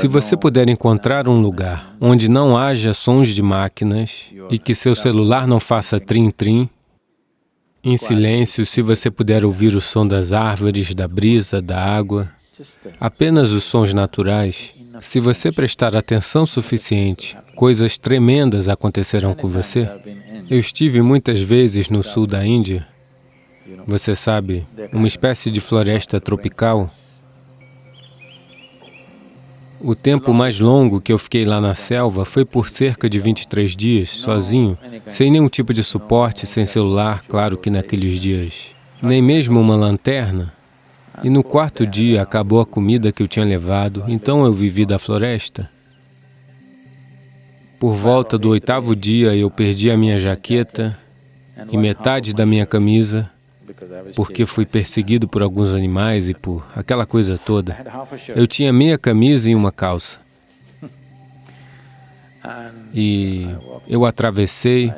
Se você puder encontrar um lugar onde não haja sons de máquinas e que seu celular não faça trim-trim, em silêncio, se você puder ouvir o som das árvores, da brisa, da água, apenas os sons naturais, se você prestar atenção suficiente, coisas tremendas acontecerão com você. Eu estive muitas vezes no sul da Índia, você sabe, uma espécie de floresta tropical. O tempo mais longo que eu fiquei lá na selva foi por cerca de 23 dias, sozinho, sem nenhum tipo de suporte, sem celular, claro que naqueles dias, nem mesmo uma lanterna. E no quarto dia acabou a comida que eu tinha levado, então eu vivi da floresta. Por volta do oitavo dia, eu perdi a minha jaqueta e metade da minha camisa, porque fui perseguido por alguns animais e por aquela coisa toda. Eu tinha meia camisa e uma calça. E eu atravessei.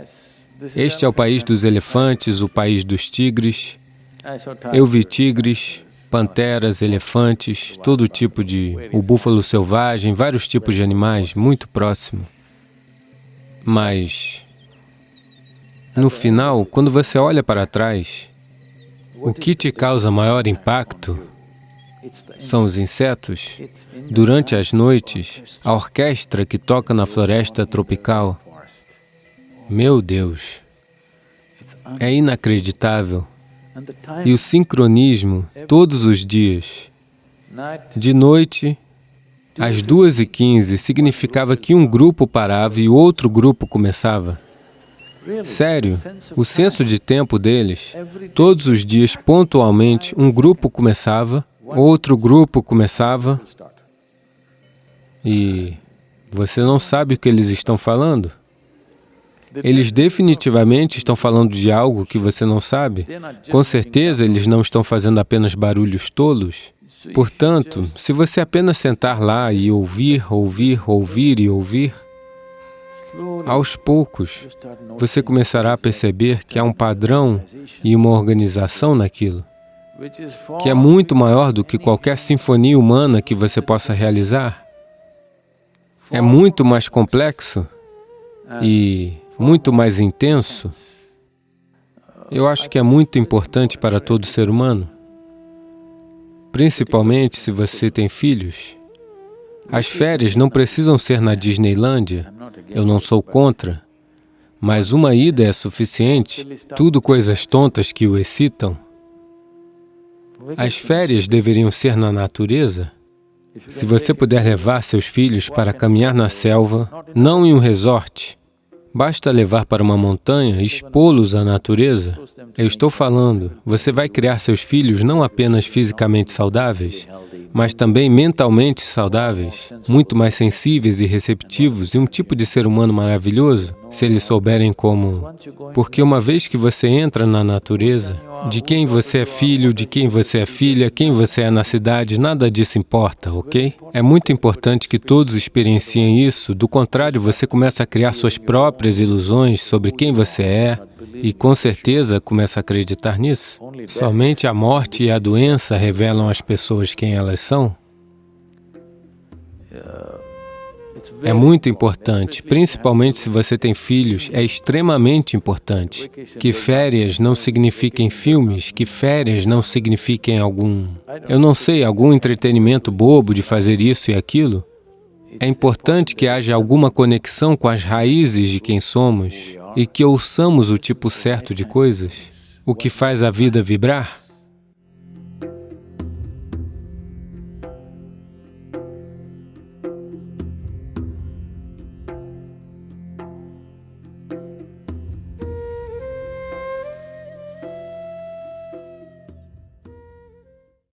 Este é o país dos elefantes, o país dos tigres. Eu vi tigres, panteras, elefantes, todo tipo de... o búfalo selvagem, vários tipos de animais, muito próximo. Mas, no final, quando você olha para trás, o que te causa maior impacto são os insetos. Durante as noites, a orquestra que toca na floresta tropical. Meu Deus, é inacreditável. E o sincronismo, todos os dias. De noite, às duas e quinze, significava que um grupo parava e outro grupo começava. Sério, o senso de tempo deles, todos os dias, pontualmente, um grupo começava, outro grupo começava, e você não sabe o que eles estão falando. Eles definitivamente estão falando de algo que você não sabe. Com certeza, eles não estão fazendo apenas barulhos tolos. Portanto, se você apenas sentar lá e ouvir, ouvir, ouvir e ouvir, aos poucos, você começará a perceber que há um padrão e uma organização naquilo, que é muito maior do que qualquer sinfonia humana que você possa realizar. É muito mais complexo e muito mais intenso. Eu acho que é muito importante para todo ser humano, principalmente se você tem filhos. As férias não precisam ser na Disneylândia, eu não sou contra, mas uma ida é suficiente, tudo coisas tontas que o excitam. As férias deveriam ser na natureza. Se você puder levar seus filhos para caminhar na selva, não em um resort, basta levar para uma montanha e expô-los à natureza. Eu estou falando, você vai criar seus filhos não apenas fisicamente saudáveis, mas também mentalmente saudáveis, muito mais sensíveis e receptivos e um tipo de ser humano maravilhoso, se eles souberem como... Porque uma vez que você entra na natureza, de quem você é filho, de quem você é filha, quem você é na cidade, nada disso importa, ok? É muito importante que todos experienciem isso, do contrário, você começa a criar suas próprias ilusões sobre quem você é, e com certeza começa a acreditar nisso. Somente a morte e a doença revelam às pessoas quem elas são. É muito importante, principalmente se você tem filhos, é extremamente importante. Que férias não signifiquem filmes, que férias não signifiquem algum, eu não sei, algum entretenimento bobo de fazer isso e aquilo. É importante que haja alguma conexão com as raízes de quem somos, e que ouçamos o tipo certo de coisas, o que faz a vida vibrar,